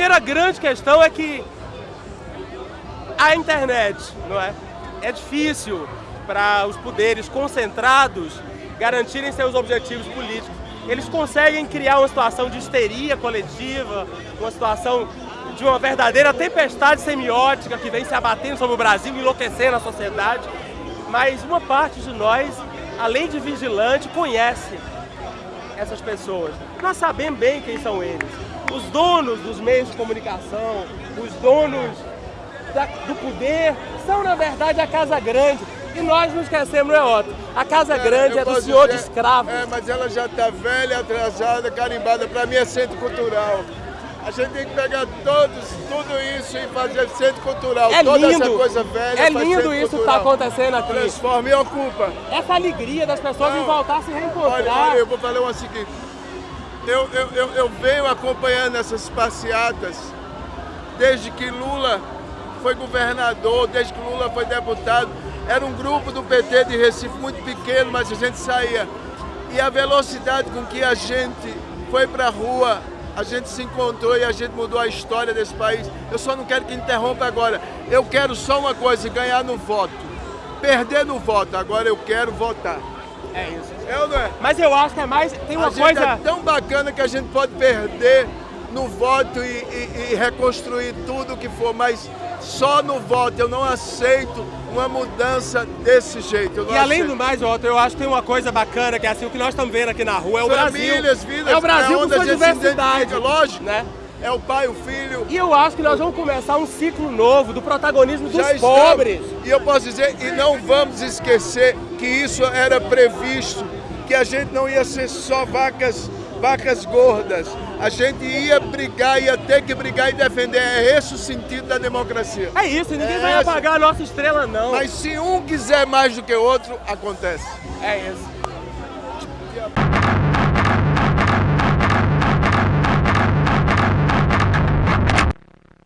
primeira grande questão é que a internet, não é? É difícil para os poderes concentrados garantirem seus objetivos políticos. Eles conseguem criar uma situação de histeria coletiva, uma situação de uma verdadeira tempestade semiótica que vem se abatendo sobre o Brasil, enlouquecendo a sociedade. Mas uma parte de nós, além de vigilante, conhece essas pessoas. Nós sabemos bem quem são eles. Os donos dos meios de comunicação, os donos da, do poder, são na verdade a Casa Grande. E nós não esquecemos, não é, Otto? A Casa Grande é do senhor dizer, de escravos. É, mas ela já está velha, atrasada, carimbada. Para mim é centro cultural. A gente tem que pegar todos, tudo isso e fazer centro cultural. É Toda lindo. essa coisa velha. É lindo isso que está acontecendo aqui. Transforma e ocupa. Essa alegria das pessoas não, em voltar a se reencontrar. Olha, olha, eu vou falar uma seguinte. Eu, eu, eu, eu venho acompanhando essas passeatas desde que Lula foi governador, desde que Lula foi deputado. Era um grupo do PT de Recife muito pequeno, mas a gente saía. E a velocidade com que a gente foi para a rua, a gente se encontrou e a gente mudou a história desse país. Eu só não quero que interrompa agora. Eu quero só uma coisa, ganhar no voto. Perder no voto, agora eu quero votar. É isso. É ou não é? Mas eu acho que é mais. Tem uma a coisa. é tão bacana que a gente pode perder no voto e, e, e reconstruir tudo que for, mas só no voto. Eu não aceito uma mudança desse jeito. e além do mais, Otto, eu acho que tem uma coisa bacana, que é assim, o que nós estamos vendo aqui na rua é o Famílias, Brasil. vidas, é o Brasil é com sua diversidade. Lógico, né? É o pai, o filho. E eu acho que nós vamos começar um ciclo novo do protagonismo dos Já pobres. Estamos. E eu posso dizer, e não vamos esquecer que isso era previsto, que a gente não ia ser só vacas vacas gordas. A gente ia brigar, ia ter que brigar e defender. É esse o sentido da democracia. É isso, ninguém é vai esse. apagar a nossa estrela, não. Mas se um quiser mais do que o outro, acontece. É isso.